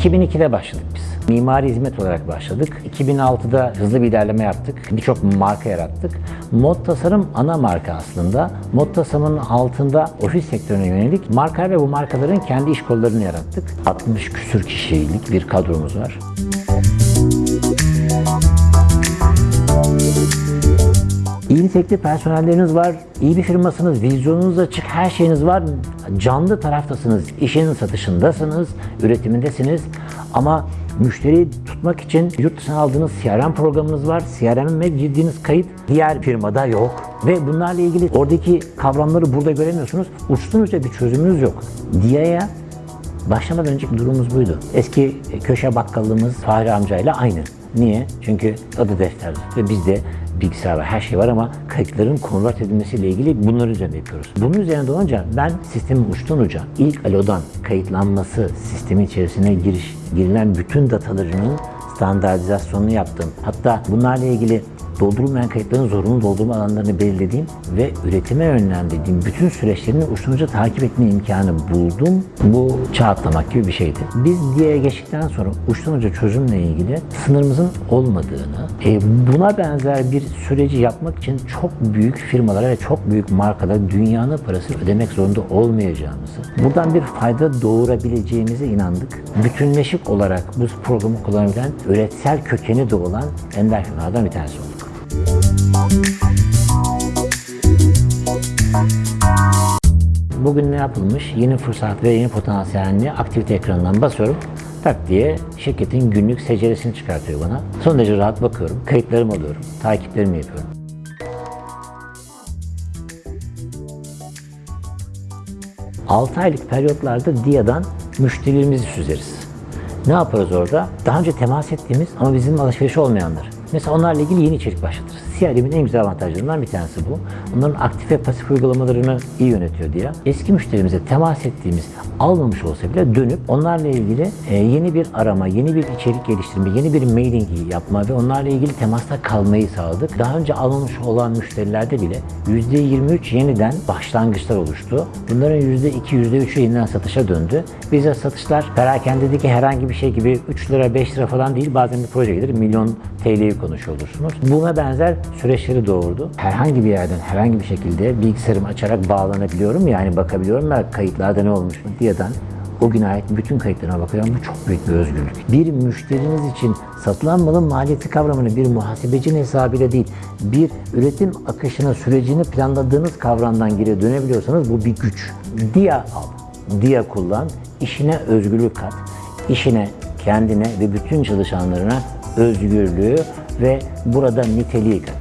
2002'de başladık biz. Mimari hizmet olarak başladık. 2006'da hızlı bir ilerleme yaptık. Birçok marka yarattık. Mod tasarım ana marka aslında. Mod tasarımın altında ofis sektörüne yönelik marka ve bu markaların kendi iş kollarını yarattık. 60 küsür kişilik bir kadromuz var. İyi nitelikli personelleriniz var, iyi bir firmasınız, vizyonunuz açık, her şeyiniz var. Canlı taraftasınız, işin satışındasınız, üretimindesiniz. Ama müşteriyi tutmak için yurt dışına aldığınız CRM programınız var. CRM'e girdiğiniz kayıt diğer firmada yok. Ve bunlarla ilgili oradaki kavramları burada göremiyorsunuz. Uçtan uca bir çözümünüz yok. DIA'ya Başlamadan önceki durumumuz buydu. Eski köşe bakkallığımız Fahri amcayla aynı. Niye? Çünkü adı defter ve bizde bilgisayar var, her şey var ama kayıtların konvert edilmesiyle ilgili bunların üzerinde yapıyoruz. Bunun üzerinde olunca ben sistemin uçtan uca ilk alodan kayıtlanması, sistemin içerisine giriş, girilen bütün datalarının standartizasyonunu yaptım. Hatta bunlarla ilgili doldurulmayan kayıtların zorunlu doldurma alanlarını belirlediğim ve üretime yönlendirdiğim bütün süreçlerini uçtan uca takip etme imkanı buldum. Bu çağ gibi bir şeydi. Biz diye geçtikten sonra uçtan uca çözümle ilgili sınırımızın olmadığını, e, buna benzer bir süreci yapmak için çok büyük firmalara ve çok büyük markalara dünyanın parası ödemek zorunda olmayacağımızı, buradan bir fayda doğurabileceğimize inandık. Bütünleşik olarak bu programı kullanabilen, üretsel kökeni de olan ender firmalardan bir tanesi olduk. Bugün ne yapılmış? Yeni fırsat ve yeni potansiyelini aktivite ekranından basıyorum. Tak diye şirketin günlük seceresini çıkartıyor bana. Son derece rahat bakıyorum. Kayıtlarımı alıyorum. Takiplerimi yapıyorum. Altı aylık periyotlarda DIA'dan müşterilerimizi süzeriz. Ne yaparız orada? Daha önce temas ettiğimiz ama bizim alışveriş olmayanlar. Mesela onlarla ilgili yeni içerik başlatırız. CRM'in en güzel avantajlarından bir tanesi bu. Onların aktif ve pasif uygulamalarını iyi yönetiyor diye. Eski müşterimize temas ettiğimiz almamış olsa bile dönüp onlarla ilgili e, yeni bir arama, yeni bir içerik geliştirme, yeni bir mailing yapma ve onlarla ilgili temasta kalmayı sağladık. Daha önce almamış olan müşterilerde bile %23 yeniden başlangıçlar oluştu. Bunların %2, %3'ü yeniden satışa döndü. Bize satışlar perakendedeki herhangi bir şey gibi 3 lira, 5 lira falan değil. Bazen bir proje gelir, milyon TL'yi konuşuyor olursunuz. Buna benzer süreçleri doğurdu. Herhangi bir yerden herhangi bir şekilde bilgisayarımı açarak bağlanabiliyorum. Yani bakabiliyorum ve kayıtlarda ne olmuş mu diyeden o güne ait bütün kayıtlarına bakıyorum. Bu çok büyük bir özgürlük. Bir müşteriniz için satılan malın maliyeti kavramını bir muhasebecinin hesabıyla değil, bir üretim akışını, sürecini planladığınız kavramdan geri dönebiliyorsanız bu bir güç. DIA al, DIA kullan, işine özgürlük kat, işine, kendine ve bütün çalışanlarına özgürlüğü ve burada niteliği kat.